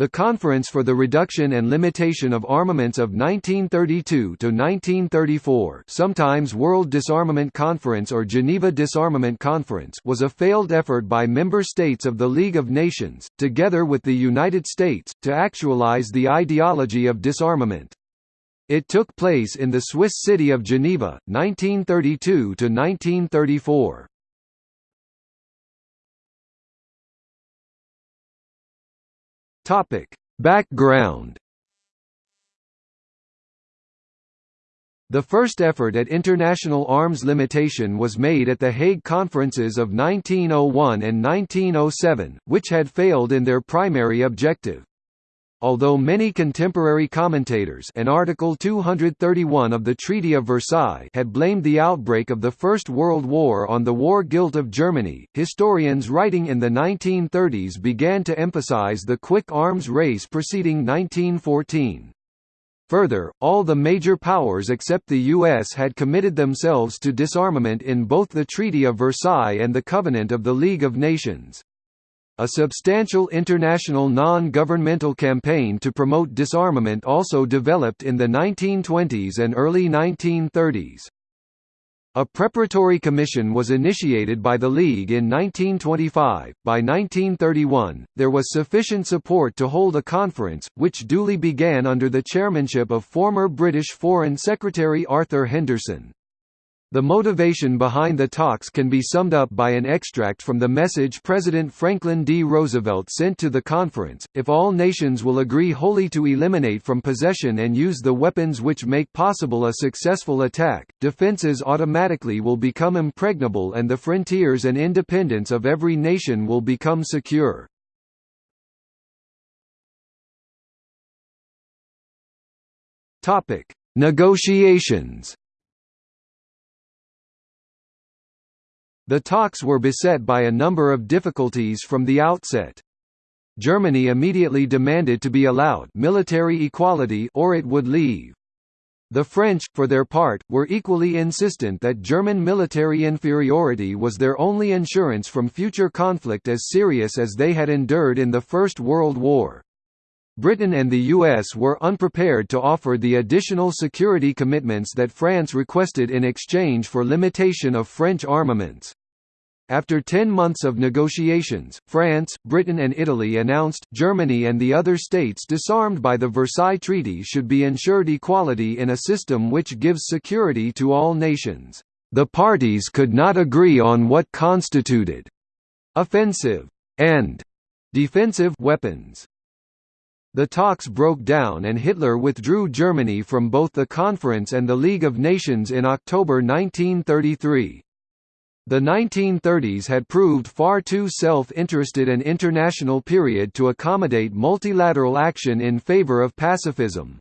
The Conference for the Reduction and Limitation of Armaments of 1932–1934 sometimes World Disarmament Conference or Geneva Disarmament Conference was a failed effort by member states of the League of Nations, together with the United States, to actualize the ideology of disarmament. It took place in the Swiss city of Geneva, 1932–1934. Topic: Background. The first effort at international arms limitation was made at the Hague Conferences of 1901 and 1907, which had failed in their primary objective. Although many contemporary commentators and Article 231 of the Treaty of Versailles had blamed the outbreak of the First World War on the war guilt of Germany, historians writing in the 1930s began to emphasize the quick arms race preceding 1914. Further, all the major powers except the US had committed themselves to disarmament in both the Treaty of Versailles and the Covenant of the League of Nations. A substantial international non-governmental campaign to promote disarmament also developed in the 1920s and early 1930s. A preparatory commission was initiated by the League in 1925. By 1931, there was sufficient support to hold a conference, which duly began under the chairmanship of former British Foreign Secretary Arthur Henderson. The motivation behind the talks can be summed up by an extract from the message President Franklin D. Roosevelt sent to the conference, if all nations will agree wholly to eliminate from possession and use the weapons which make possible a successful attack, defenses automatically will become impregnable and the frontiers and independence of every nation will become secure. Negotiations The talks were beset by a number of difficulties from the outset. Germany immediately demanded to be allowed military equality or it would leave. The French, for their part, were equally insistent that German military inferiority was their only insurance from future conflict as serious as they had endured in the First World War. Britain and the US were unprepared to offer the additional security commitments that France requested in exchange for limitation of French armaments. After ten months of negotiations, France, Britain and Italy announced, Germany and the other states disarmed by the Versailles Treaty should be ensured equality in a system which gives security to all nations. The parties could not agree on what constituted offensive and defensive weapons. The talks broke down and Hitler withdrew Germany from both the conference and the League of Nations in October 1933. The 1930s had proved far too self-interested an international period to accommodate multilateral action in favor of pacifism.